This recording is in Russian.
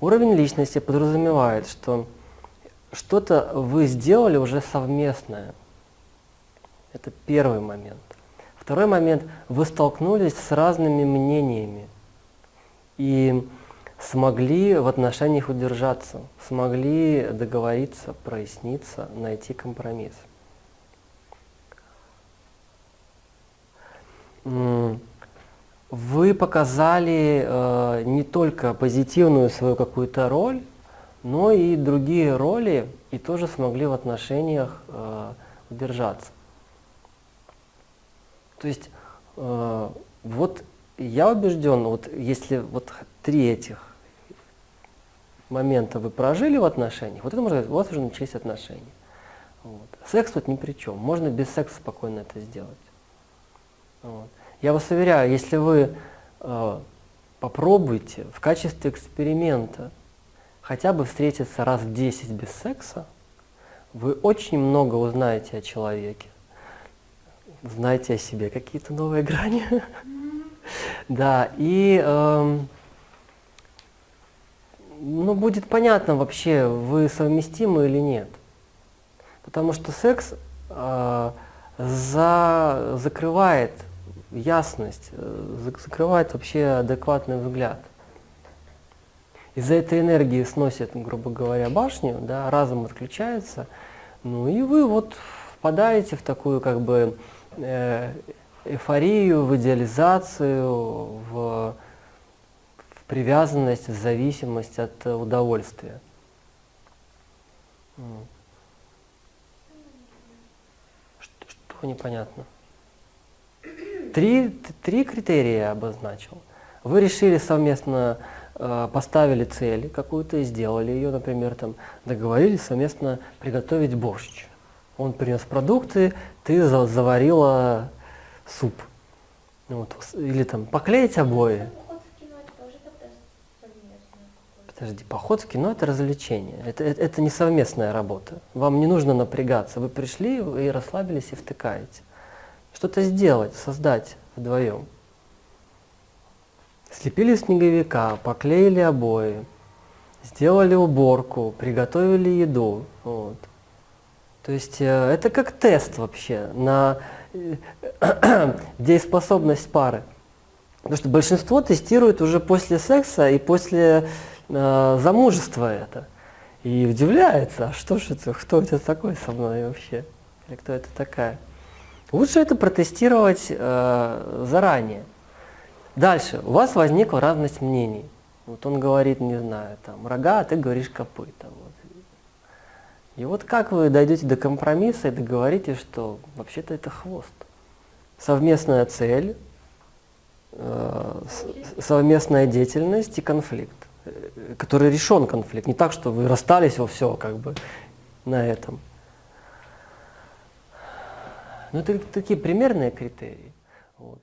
Уровень личности подразумевает, что что-то вы сделали уже совместное. Это первый момент. Второй момент, вы столкнулись с разными мнениями и смогли в отношениях удержаться, смогли договориться, проясниться, найти компромисс. Вы показали э, не только позитивную свою какую-то роль, но и другие роли, и тоже смогли в отношениях э, удержаться. То есть э, вот я убежден, вот если вот три этих момента вы прожили в отношениях, вот это можно сказать, у вас уже начались отношения. Вот. Секс тут ни при чем, можно без секса спокойно это сделать. Вот. Я вас уверяю, если вы э, попробуете в качестве эксперимента хотя бы встретиться раз в 10 без секса, вы очень много узнаете о человеке, знаете о себе какие-то новые грани. Да, и эм, ну, будет понятно вообще, вы совместимы или нет. Потому что секс э, за, закрывает ясность, э, закрывает вообще адекватный взгляд. Из-за этой энергии сносит, грубо говоря, башню, да, разум отключается, ну и вы вот впадаете в такую как бы э, эйфорию, в идеализацию, в, в привязанность, в зависимость от удовольствия. Что, что непонятно? Три, три критерия я обозначил. Вы решили совместно, э, поставили цель какую-то и сделали ее, например, там, договорились совместно приготовить борщ. Он принес продукты, ты заварила суп. Вот. Или там поклеить обои. Подожди, поход в кино – это развлечение, это, это, это не совместная работа. Вам не нужно напрягаться, вы пришли и расслабились и втыкаете что-то сделать, создать вдвоем. Слепили снеговика, поклеили обои, сделали уборку, приготовили еду. Вот. То есть э, это как тест вообще на э, дееспособность пары. Потому что большинство тестирует уже после секса и после э, замужества это. И удивляется, а что же это, кто это такой со мной вообще? Или кто это такая? Лучше это протестировать э, заранее. Дальше. У вас возникла разность мнений. Вот он говорит, не знаю, там, рога, а ты говоришь копыта. Вот. И вот как вы дойдете до компромисса и договоритесь, что вообще-то это хвост. Совместная цель, э, совместная деятельность и конфликт, э, который решен конфликт. Не так, что вы расстались во все как бы на этом. Но это такие примерные критерии. Вот.